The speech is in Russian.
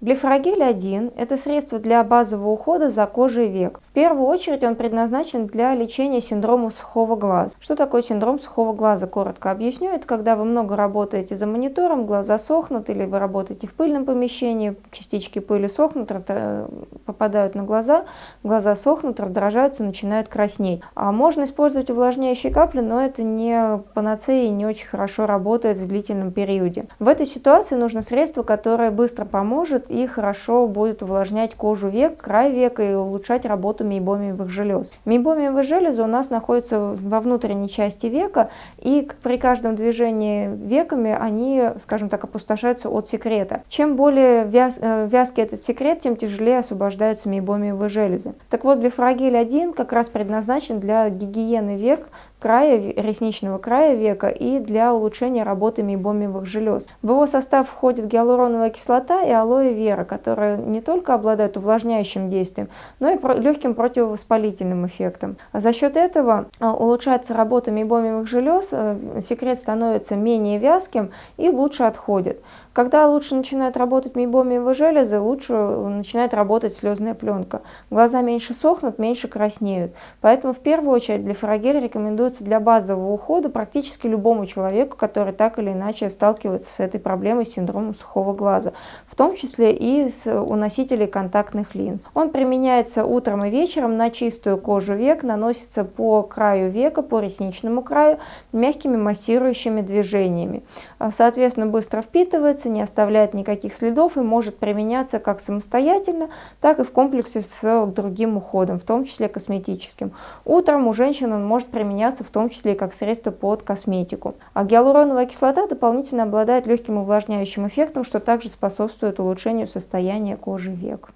Блефрогель 1 – это средство для базового ухода за кожей век. В первую очередь он предназначен для лечения синдрома сухого глаза. Что такое синдром сухого глаза? Коротко объясню. Это когда вы много работаете за монитором, глаза сохнут, или вы работаете в пыльном помещении, частички пыли сохнут, попадают на глаза, глаза сохнут, раздражаются, начинают краснеть. А можно использовать увлажняющие капли, но это не панацея и не очень хорошо работает в длительном периоде. В этой ситуации нужно средство, которое быстро поможет и хорошо будет увлажнять кожу век, край века и улучшать работу мейбомиевых желез. Мейбомиевые железы у нас находятся во внутренней части века, и при каждом движении веками они, скажем так, опустошаются от секрета. Чем более вяз, э, вязкий этот секрет, тем тяжелее освобождаются мейбомиевые железы. Так вот, блефрагиль 1 как раз предназначен для гигиены век, края, ресничного края века и для улучшения работы мейбомиевых желез. В его состав входит гиалуроновая кислота и алоэ вера, которые не только обладают увлажняющим действием, но и легким противовоспалительным эффектом. За счет этого а, улучшается работа мейбомиевых желез, э, секрет становится менее вязким и лучше отходит. Когда лучше начинают работать мейбомиевые железы, лучше начинает работать слезная пленка. Глаза меньше сохнут, меньше краснеют. Поэтому в первую очередь блефорогель рекомендуется для базового ухода практически любому человеку, который так или иначе сталкивается с этой проблемой синдромом сухого глаза, в том числе и с, у носителей контактных линз. Он применяется утром и вечером на чистую кожу век, наносится по краю века, по ресничному краю, мягкими массирующими движениями. Соответственно, быстро впитывается, не оставляет никаких следов и может применяться как самостоятельно, так и в комплексе с другим уходом, в том числе косметическим. Утром у женщин он может применяться в том числе и как средство под косметику. А гиалуроновая кислота дополнительно обладает легким увлажняющим эффектом, что также способствует улучшению состояния кожи век.